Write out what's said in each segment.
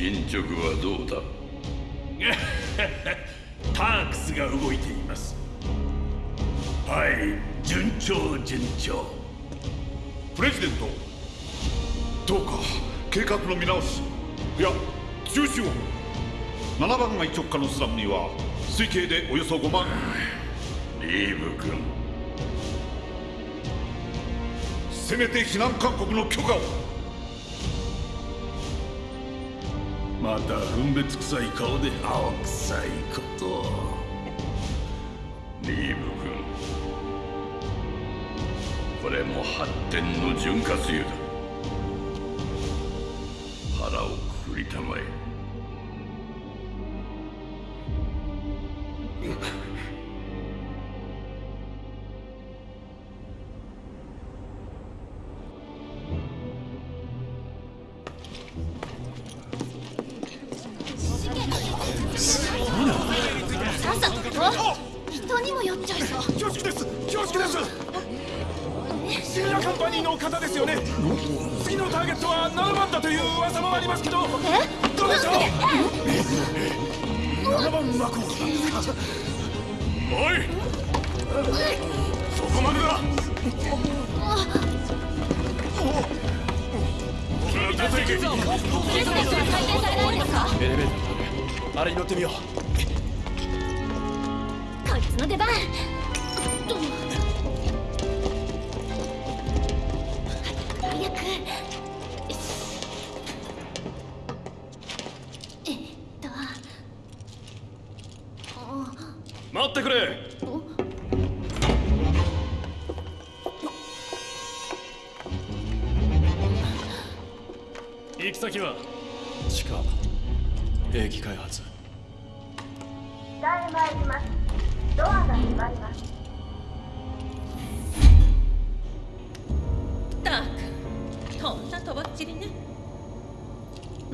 進捗はどうだ？タークスが動いています。はい順調順調。プレジデントどうか計画の見直しいや中止を。7番街直下のスラムには推計でおよそ5万。リーブ君。せめて避難勧告の許可をまた分別臭い顔で青臭いことリーブ君。これも発展の潤滑油だ。腹をくくりたまえ。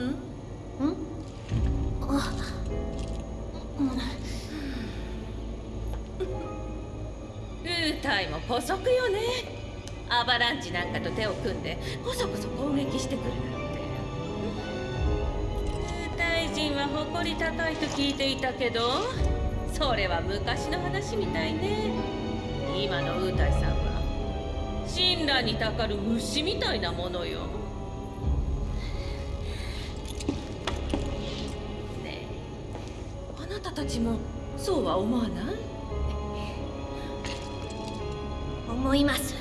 ん？ん？あウータイも姑息よねアバランチなん？かと手を組ん？でこそこそ攻撃してくるなん？てウータイ人は誇り高いと聞いていたけどそれは昔の話みたいね今のウータイさん？は神羅にたかる虫みたいなものよちもそうは思わない？思いますそうです。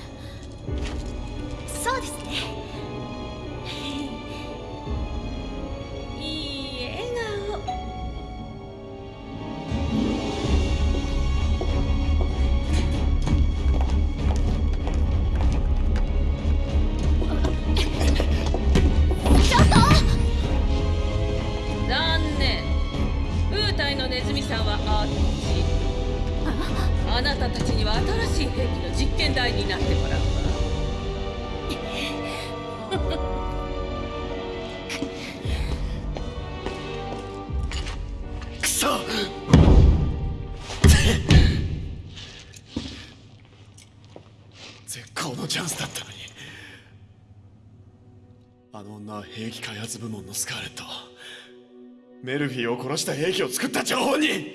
部門のスカーレットメルフィーを殺した兵器を作った張本人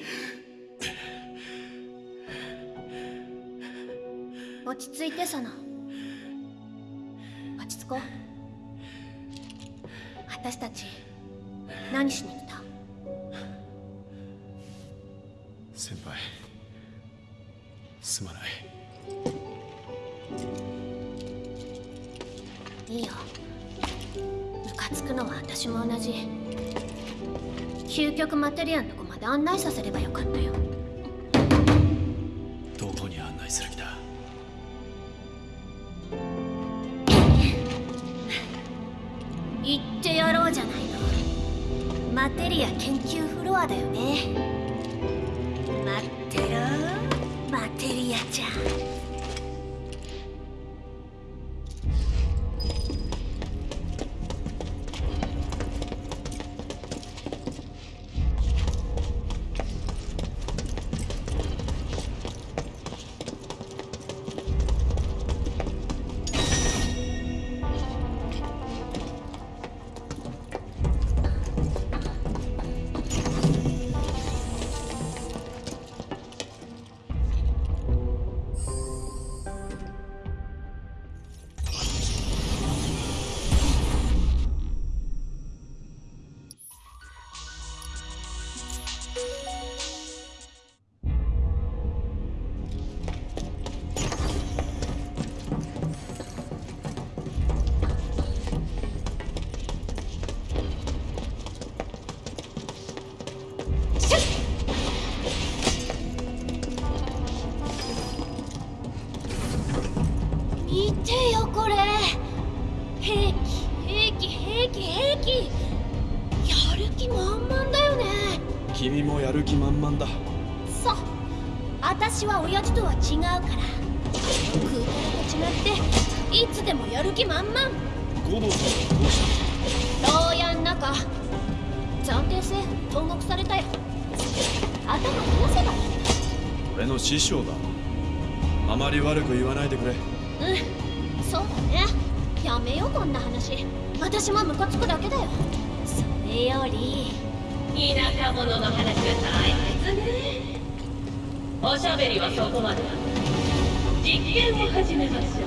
落ち着いてサナ落ち着こう私たち何しに来た先輩すまない私も同じ。究極マテリアンのとこまで案内させればよかったよ。どこに案内する気だ？言ってやろうじゃないの。マテリア研究フロアだよね師匠だ。あまり悪く言わないでくれ。うん。そうだね。やめようこんな話。私もムカつくだけだよ。それより田舎者の話が大切ね。おしゃべりはそこまで実験を始めます。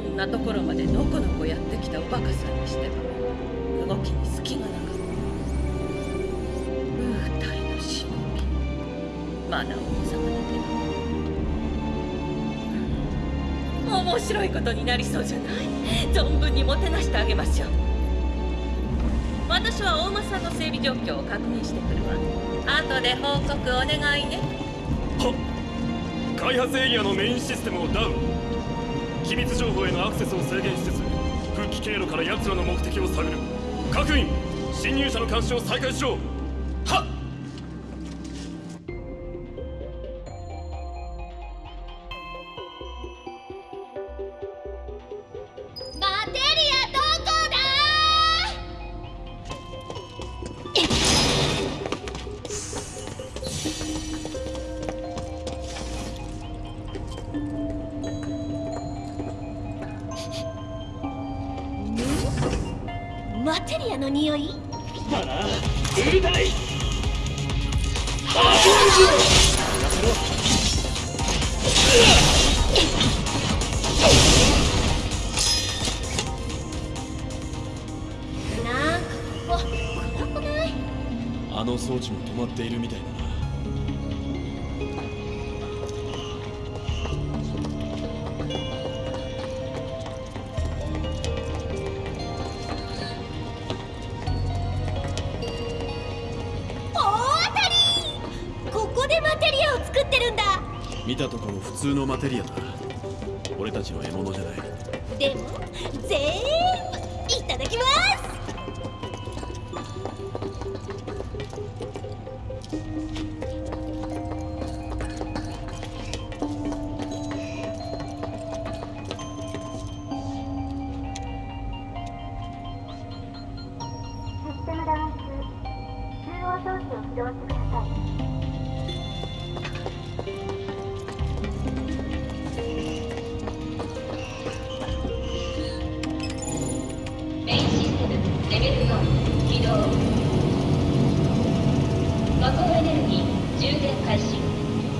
んなところまでのこのこやってきたおバカさんにしては動きに隙がなかったウータイの忍びマナー王様だけど。面白いことになりそうじゃない？存分にもてなしてあげましょう。私は大間さんの整備状況を確認してくるわ。後で報告お願いね。はっ。開発エリアのメインシステムをダウン。機密情報へのアクセスを制限しつつ復帰経路から奴らの目的を探る。各員侵入者の監視を再開しろ。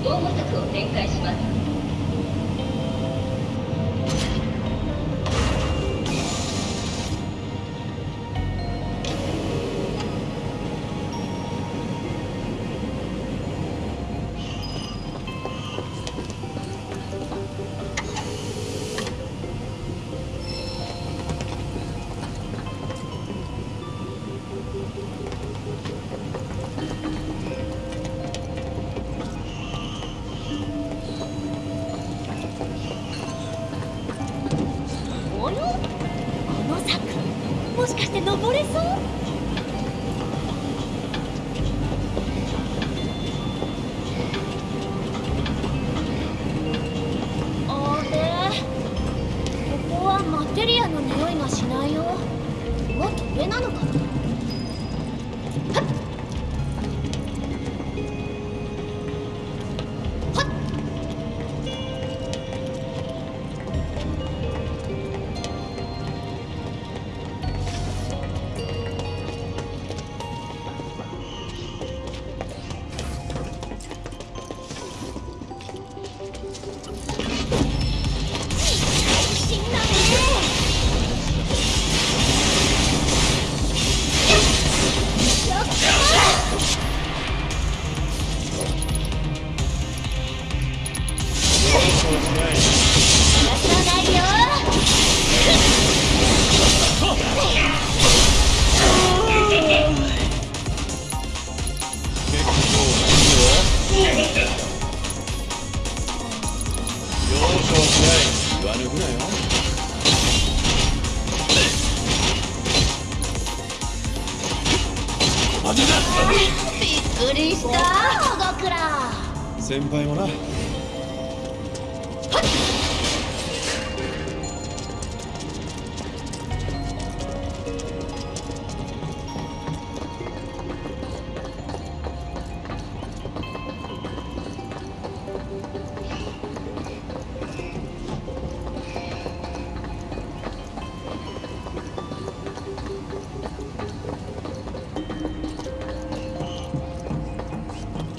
防護策を展開します。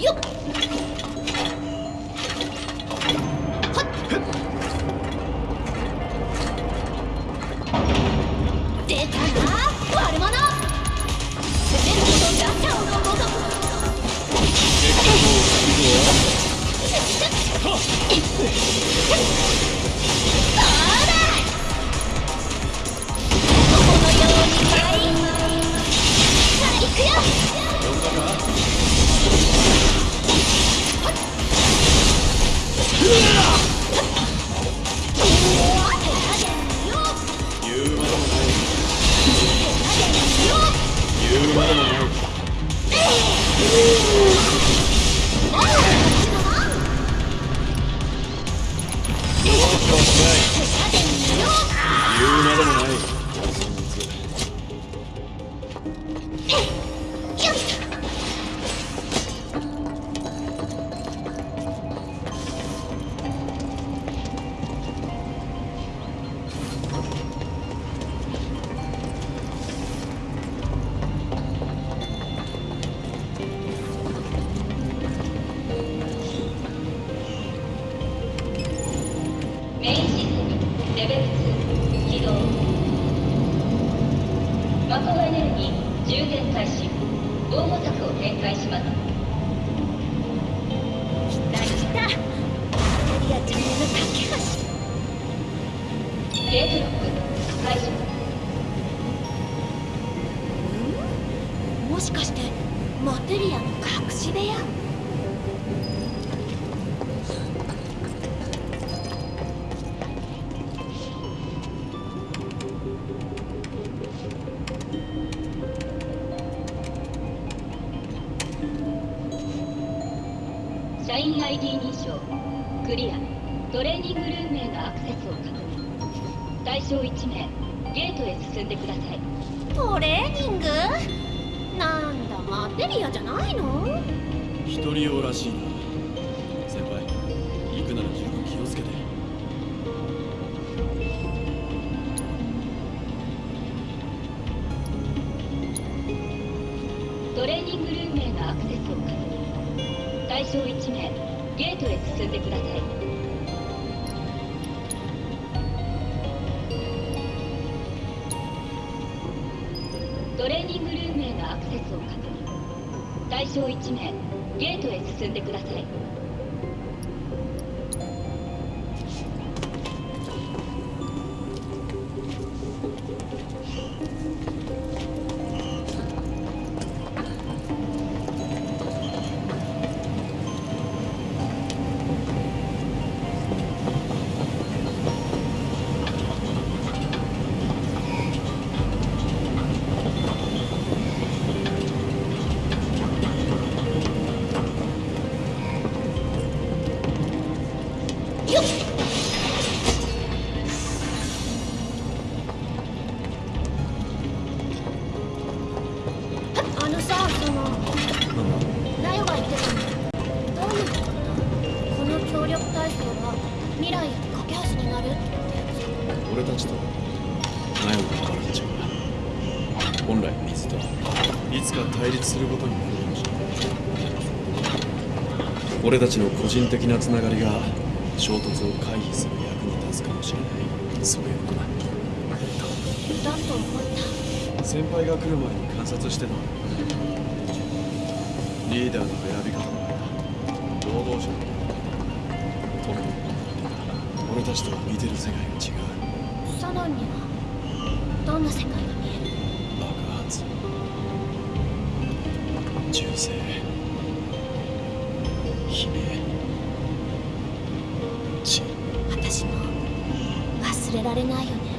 You トレーニングルームへのアクセスを。確認対象1名ゲートへ進んでください。トレーニングルームへのアクセスを確認。対象1名ゲートへ進んでください。俺たちの個人的なつながりがられないよね。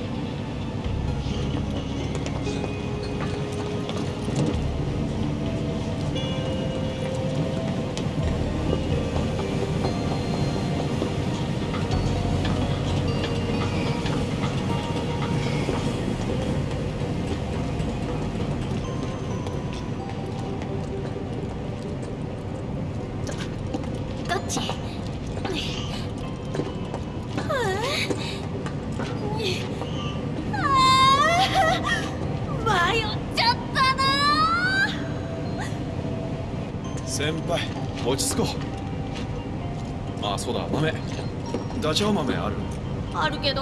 先輩落ち着こう。ああそうだ豆。ダチョウ豆ある？あるけど。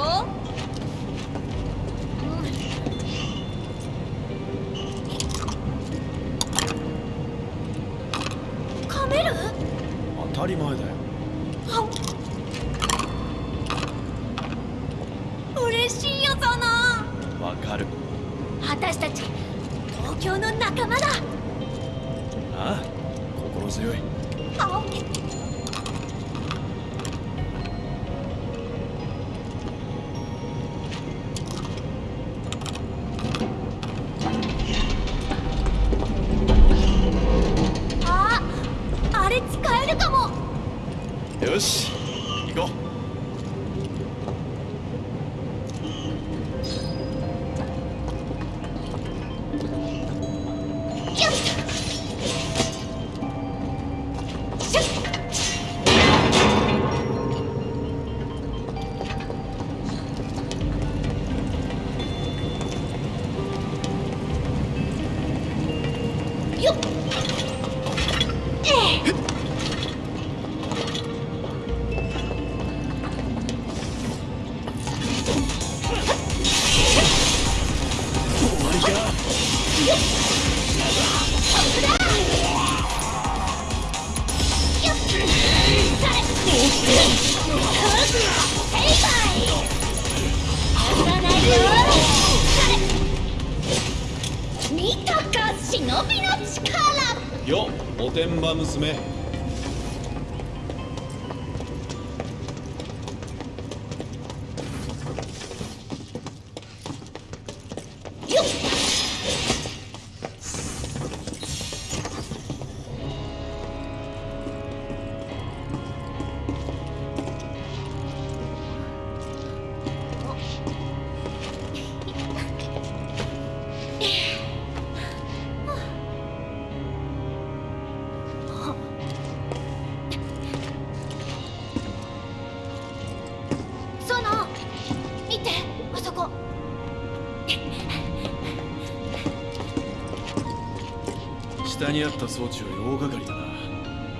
間に合った装置は大掛かりだな。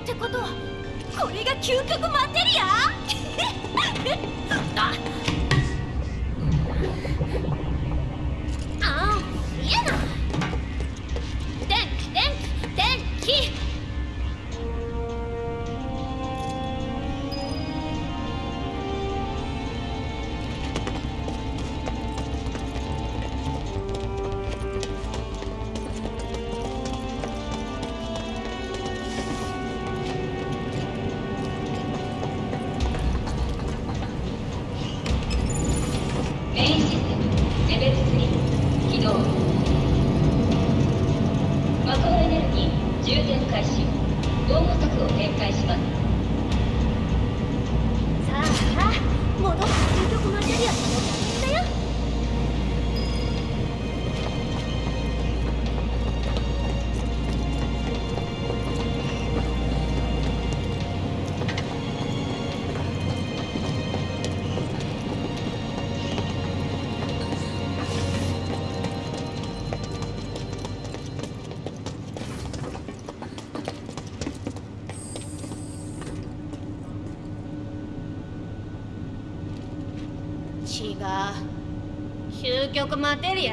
ってことはこれが嗅覚マテリア？မတဲတွေ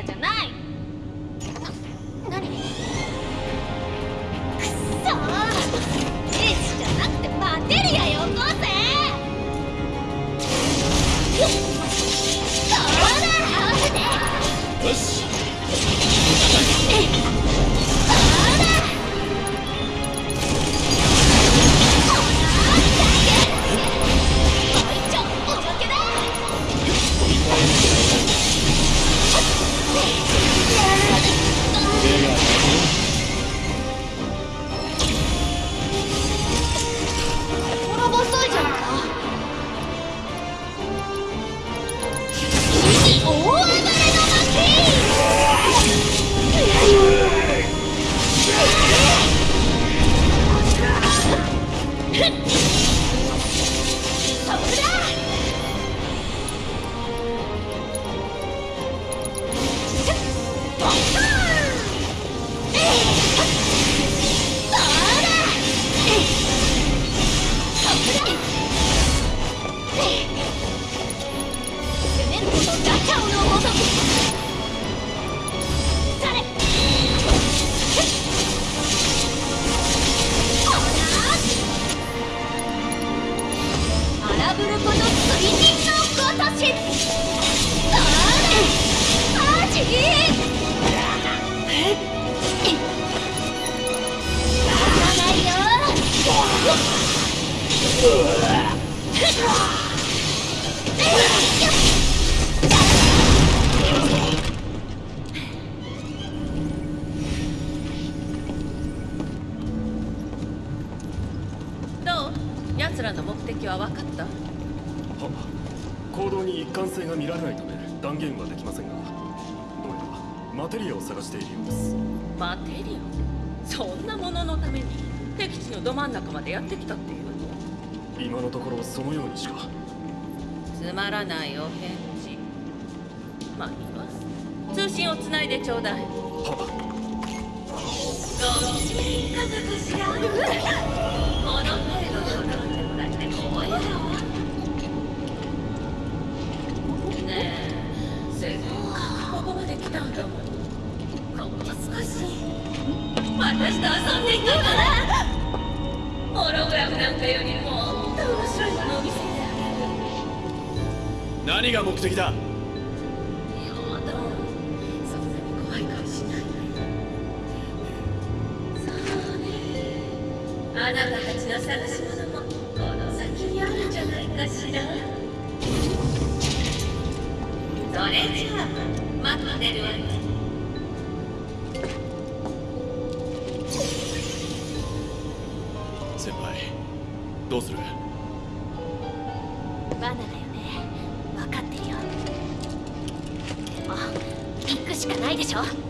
ちょうだいバーナだよね。分かってるよ。もう行くしかないでしょ？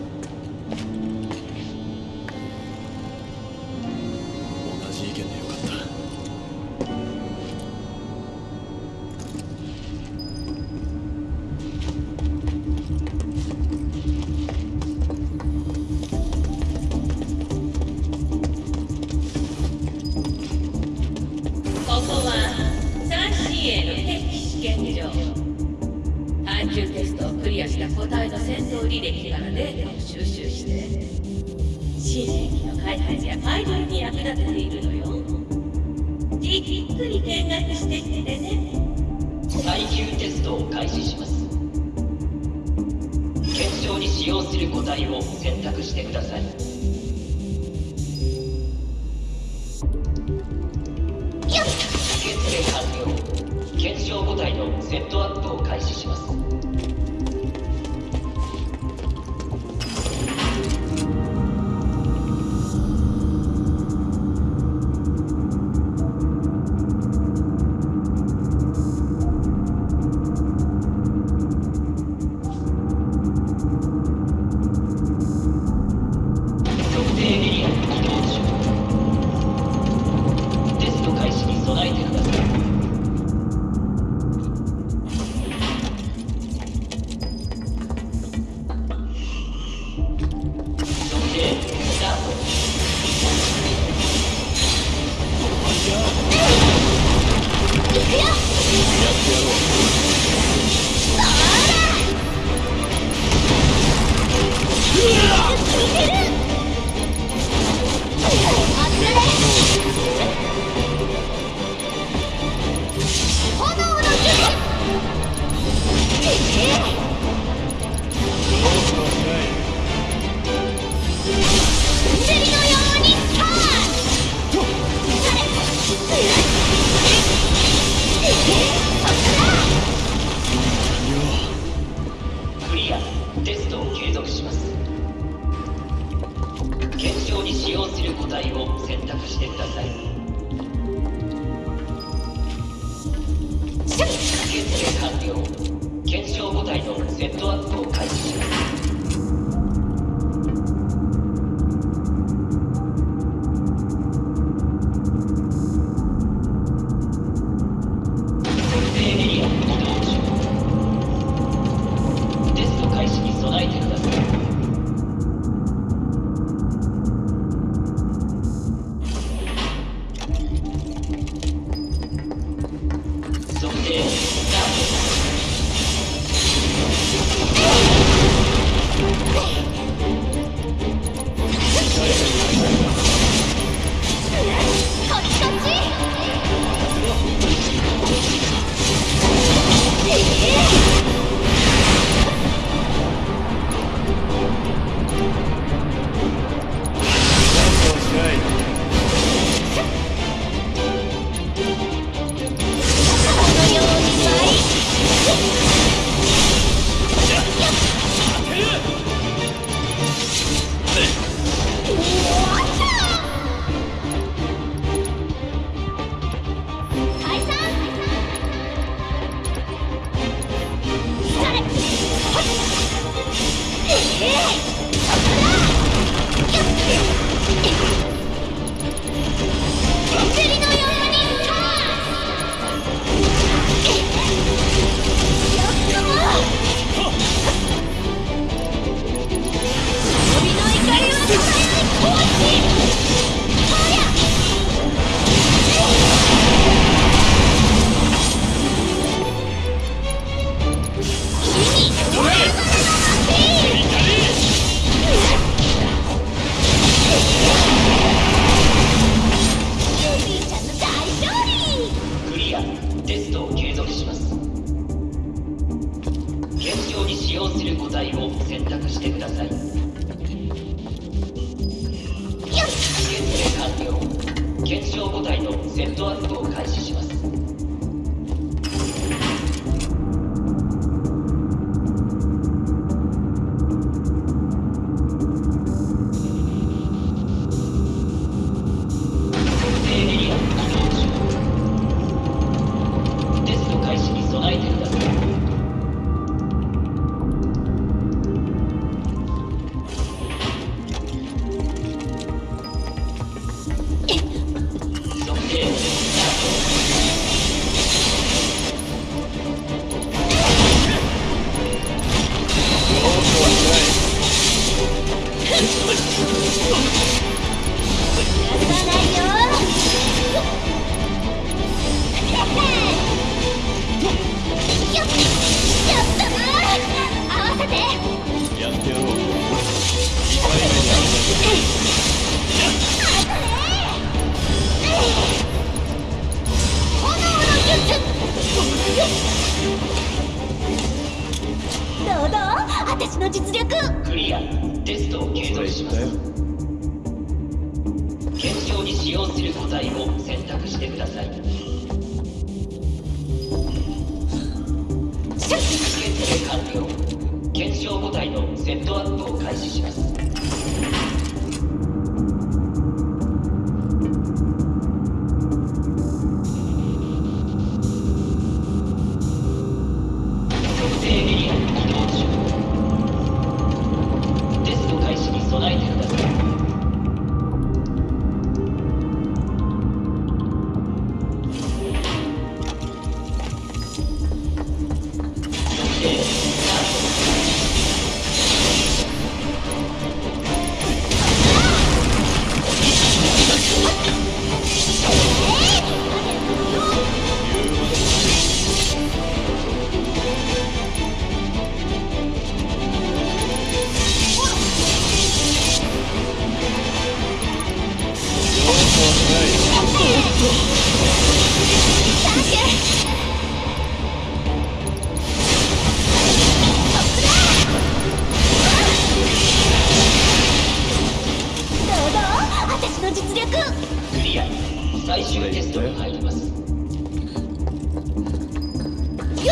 使用する個体を選択してください。受付完了。検証個体のセットアップを開始します。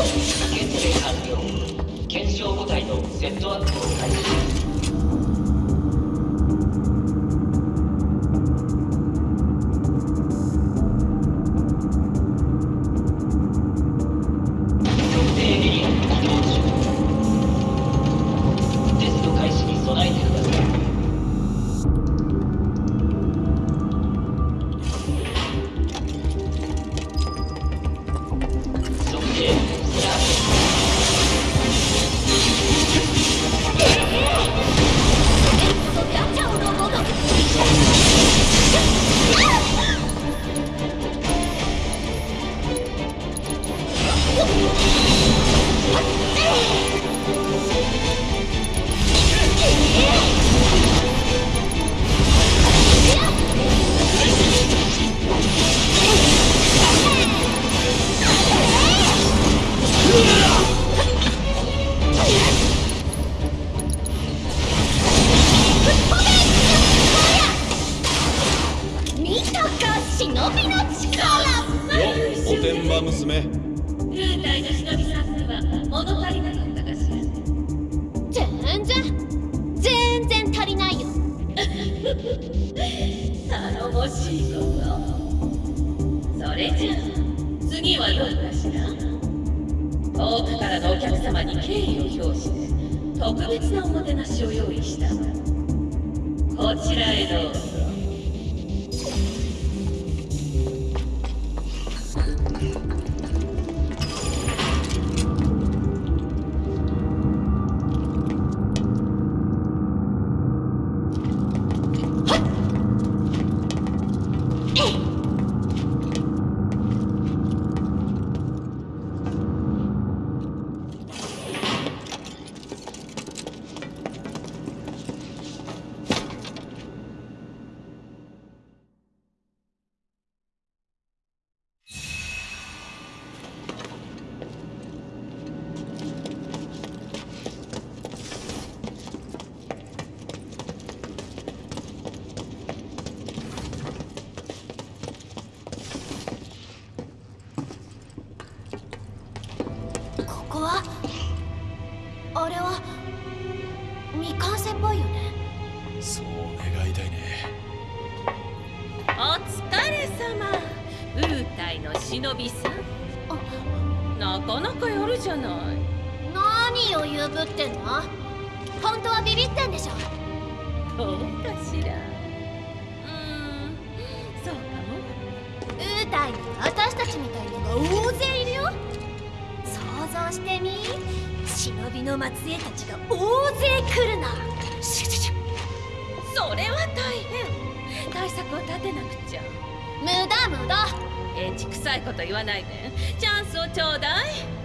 検完了検証部隊のセットアップを開始。ってんの？本当はビビってんでしょ？どうかしら？うーん。そうかも。ウータイに私たちみたいなのが大勢いるよ。想像してみ。忍びの末裔たちが大勢来るな。それは大変。対策を立てなくちゃ。無駄無駄。エンチ臭いこと言わないで。チャンスをちょうだい。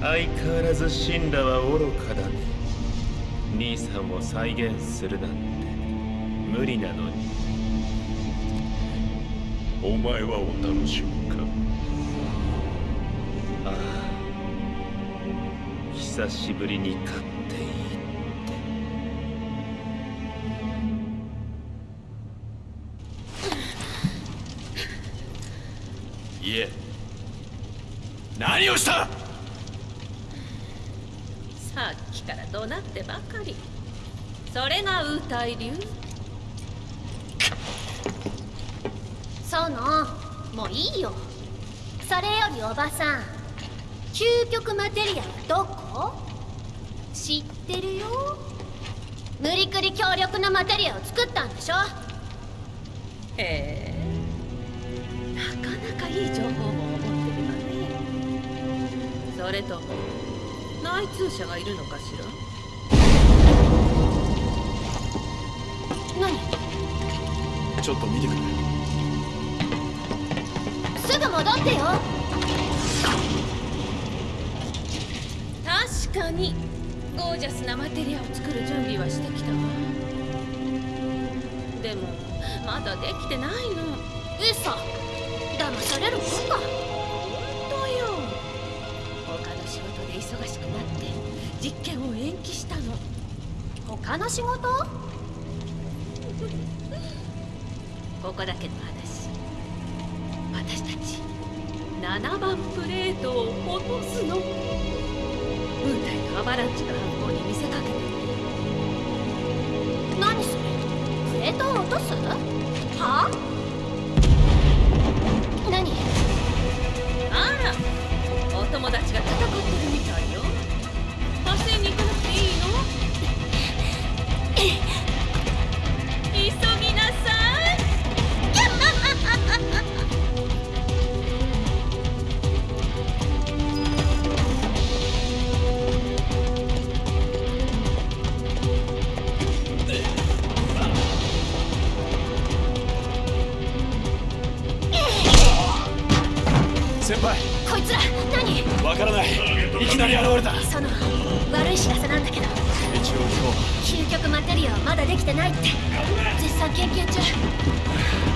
相変わらず死んだは愚かだ。ね兄さんを再現するなんて無理なのに。お前はお楽しみか？ああ。久しぶりに勝っがウータイ流その？もういいよ。それよりおばさん究極マテリアはどこ？知ってるよ。無理くり強力なマテリアを作ったんでしょ？へえ。なかなかいい情報も持ってるわね。それとも内通者がいるのかしら？ちょっと見てくれ。すぐ戻ってよ。確かに。ゴージャスなマテリアを作る準備はしてきたわ。でもまだできてないの。嘘。騙されるもんか。本当よ。他の仕事で忙しくなって実験を延期したの。他の仕事？ここだけの話。私たち7番プレートを落とすの。ムータイとアバランチの犯行に見せかけて何それ？プレートを落とす？は？何？あらお友達が戦ってるみからない。いきなり現れた。その悪い知らせなんだけど。一応今究極マテリアはまだできてないって。絶賛研究中。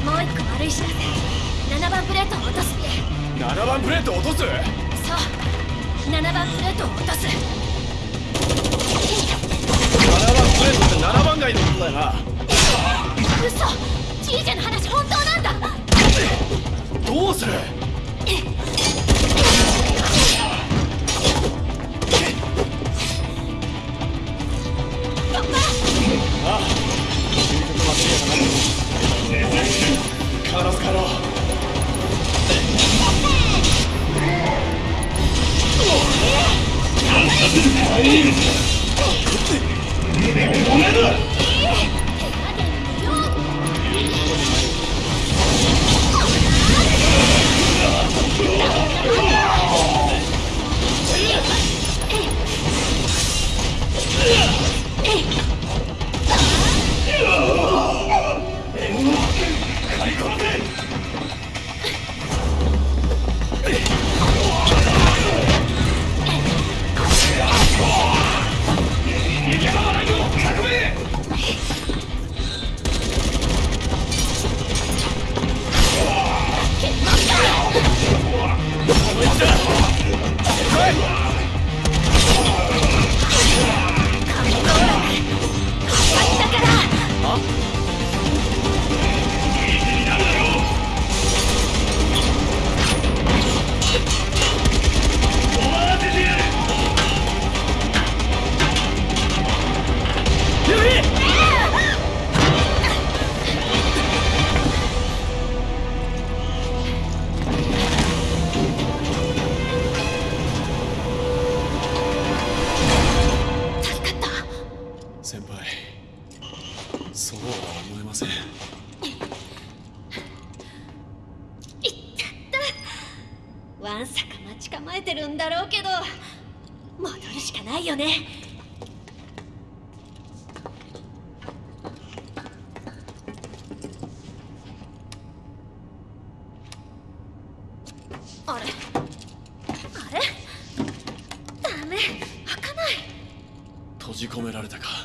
もう一個悪い知らせ。7番プレートを落とすって。日7番プレート落とす？そう。7番プレートを落とす。7番プレートって7番街のことだよな。嘘。ジージェの話本当なんだ。どうする？よく戻るしかないよね。あれ？あれ？ダメ。開かない。閉じ込められたか。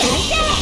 先生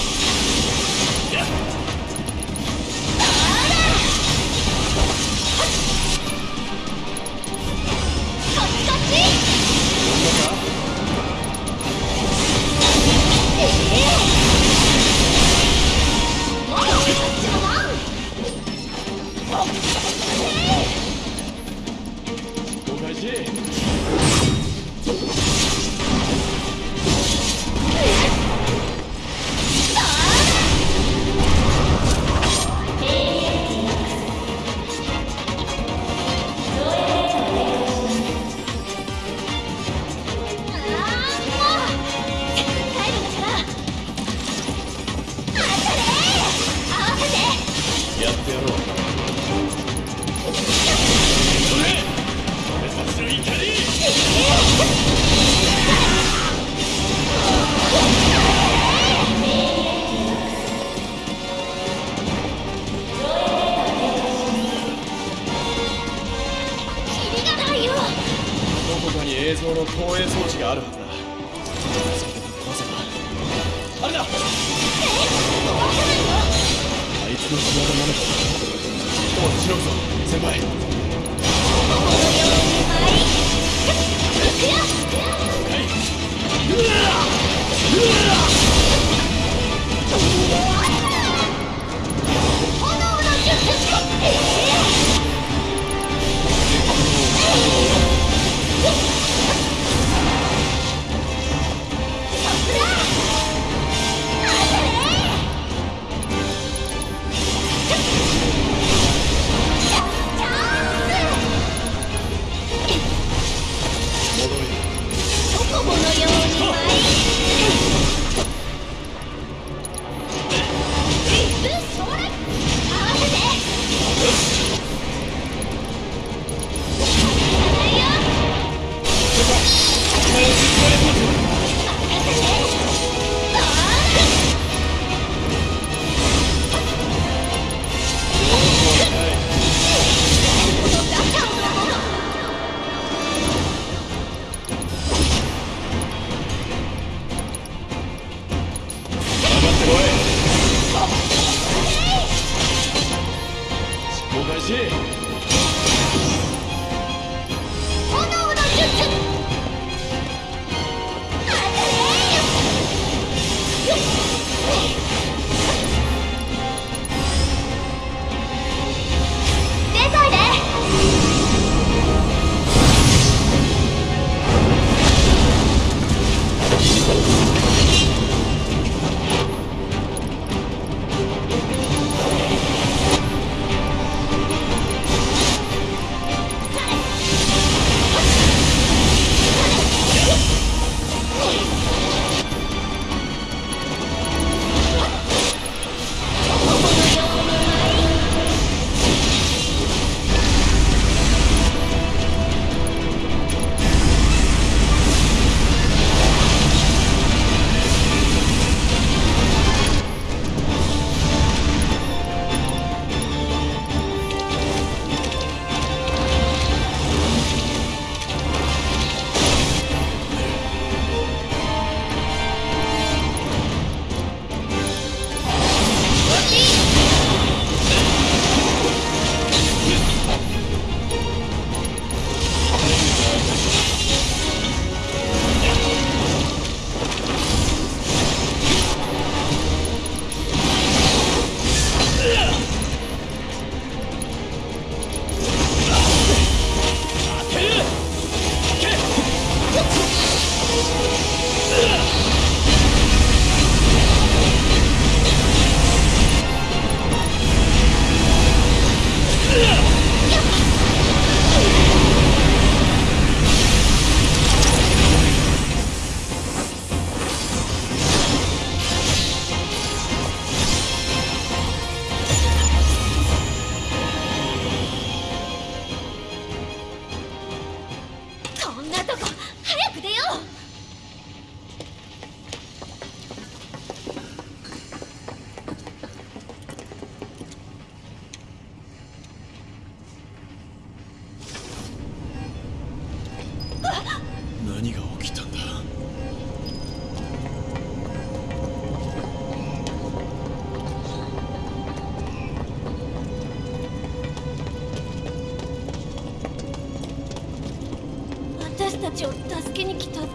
ちを助けに来たと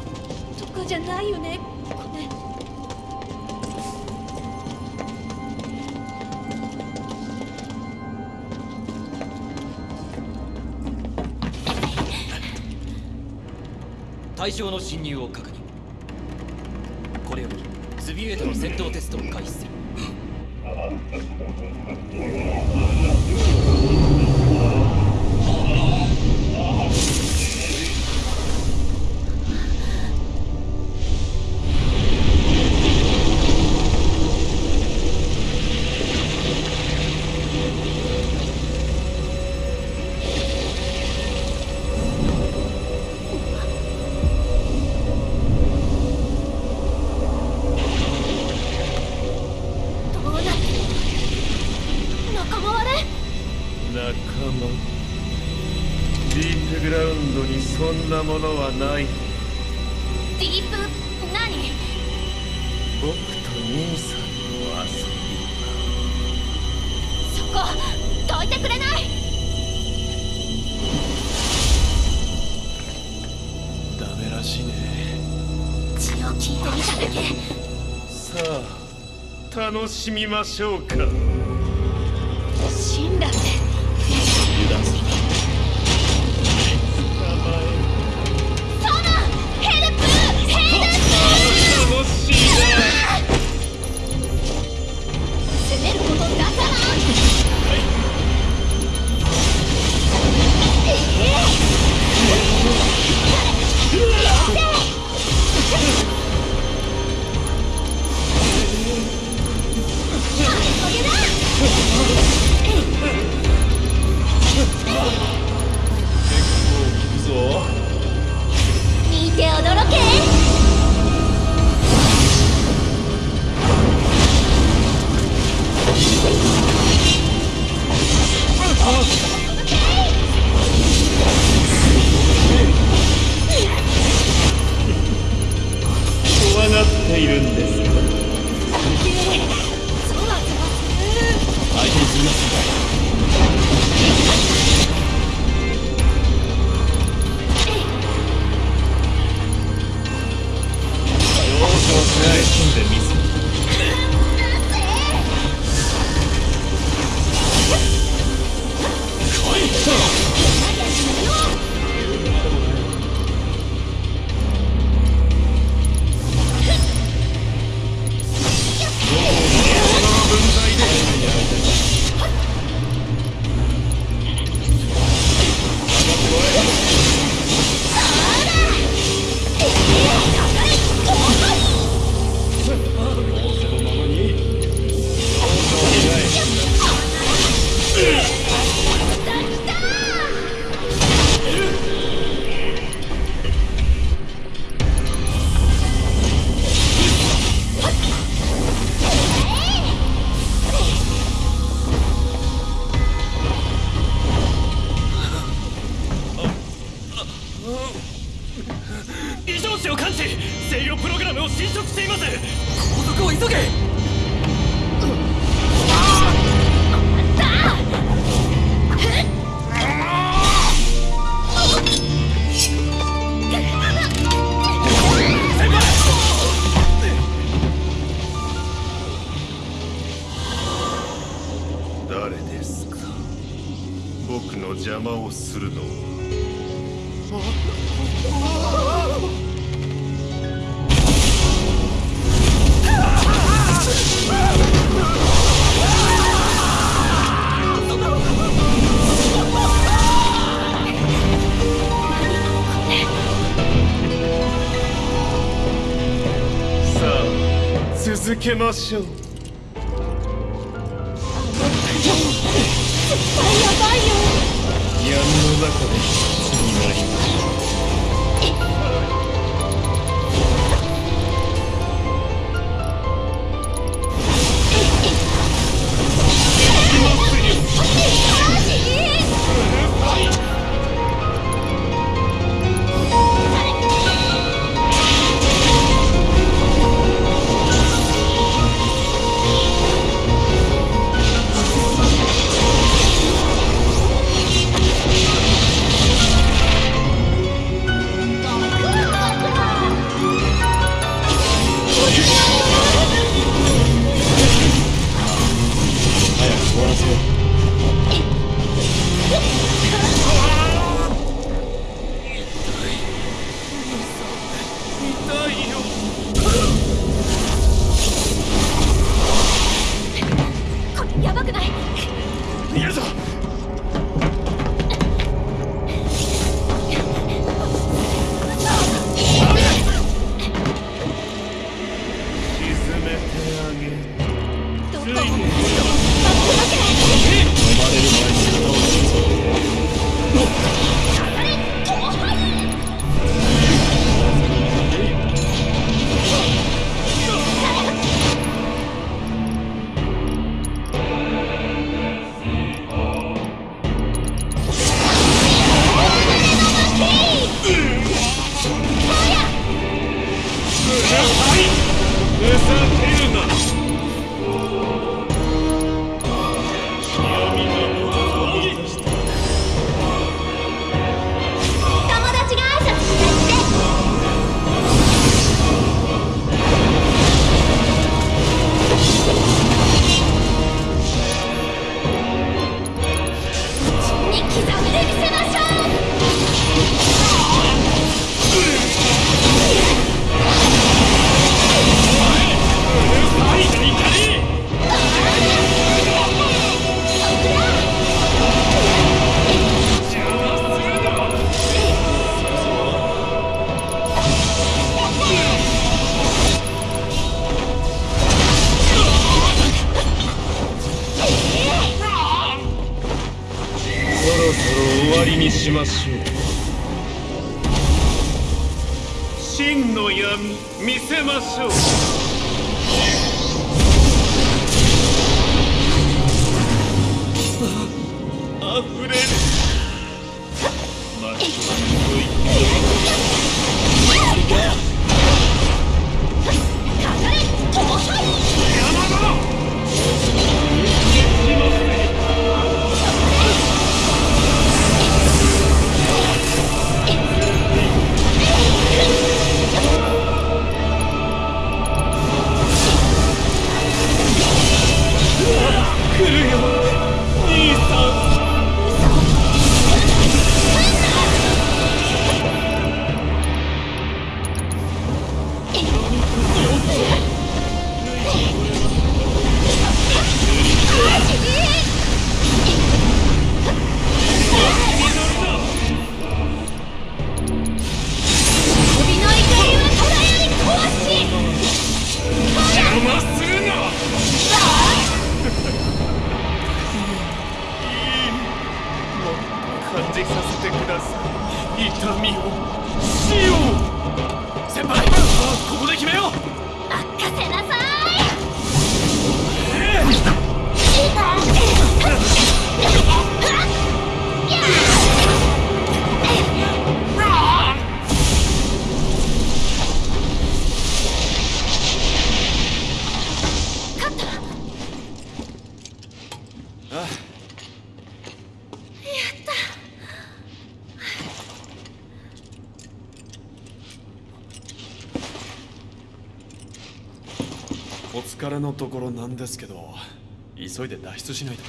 かじゃないよね？これ。対象の侵入を確認。これよりスビエートの戦闘テストを開始する。しみましょうか。けましょう。しましょう。真の闇見せましょう。ですけど急いで脱出しないと。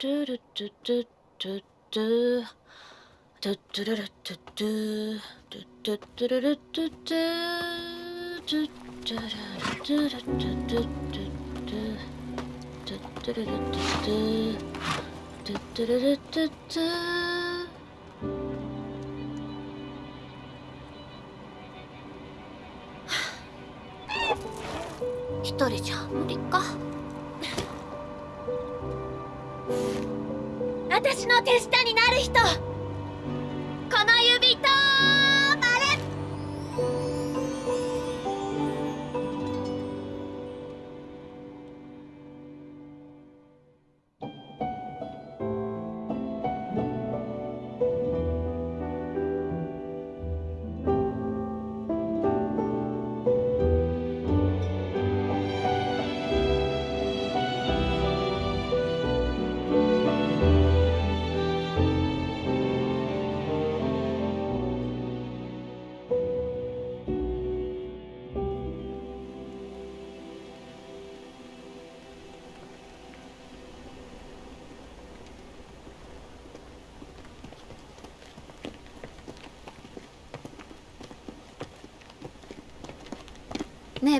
トゥルトゥトゥトゥトゥ。トゥトゥルルトゥトゥトゥトゥトゥルルトゥトゥトゥトゥルルトゥルトゥトゥトゥトゥトゥトゥルルトゥトゥトゥトゥルルトゥトゥ一人じゃ無理か私の手下になる人。この指と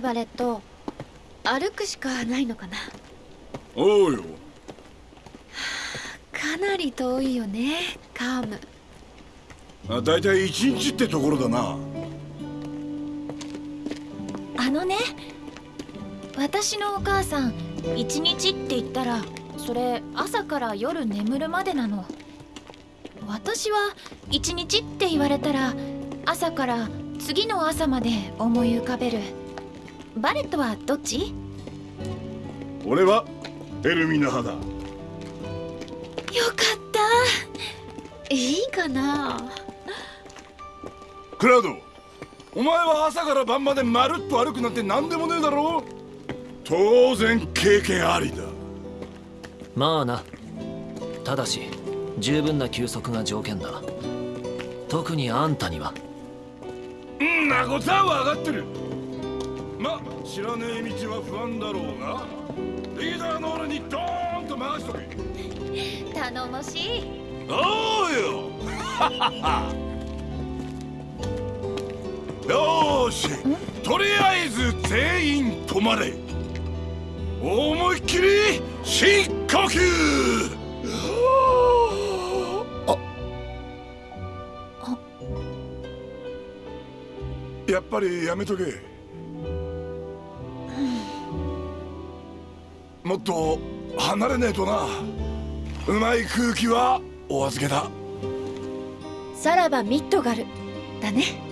バレット歩くしかないのかな。おうよ。かなり遠いよねカーム。あ大体一日ってところだな。あのね私のお母さん一日って言ったらそれ朝から夜眠るまでなの。私は一日って言われたら朝から次の朝まで思い浮かべるバレットはどっち？俺はエルミナ派だ。よかった。いいかな。クラウドお前は朝から晩までまるっと歩くなんて何でもねえだろ。当然経験ありだ。まあな。ただし十分な休息が条件だ。特にあんたには。んなことは分かってるま知らねえ道は不安だろうが。リーダーの俺にドーンと回しとけ。頼もしい。おうよ。よーし。とりあえず全員止まれ。思いっきり深呼吸。あ。やっぱりやめとけもっと離れねえとな。うまい空気はお預けだ。さらばミッドガル。だね。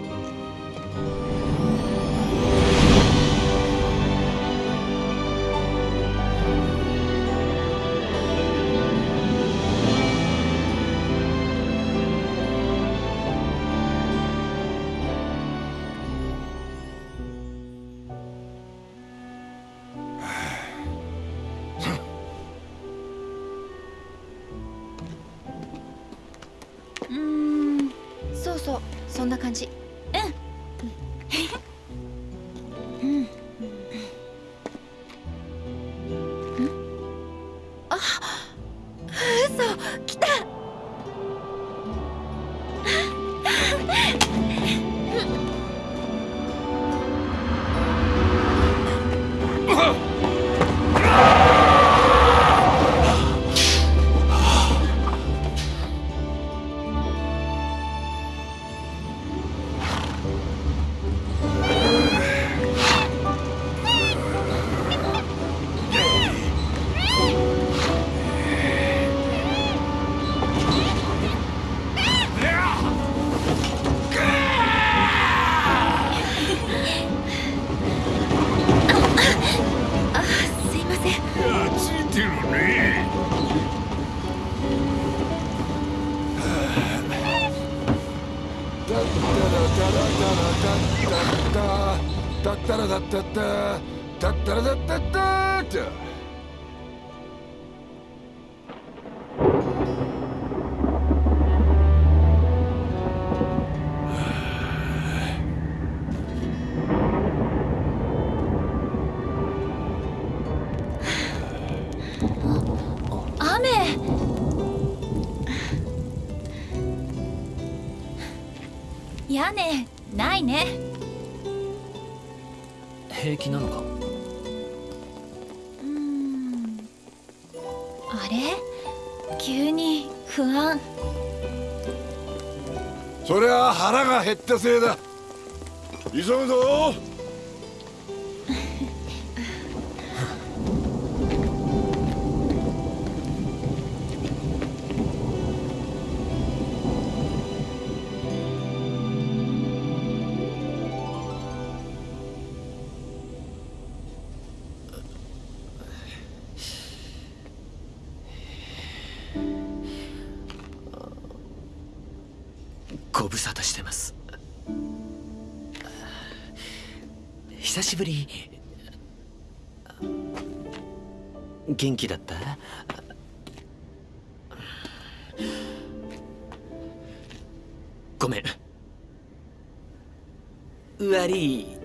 タッタラダッタッタタせいだ。急ぐぞ。元気だった？ごめん。悪い。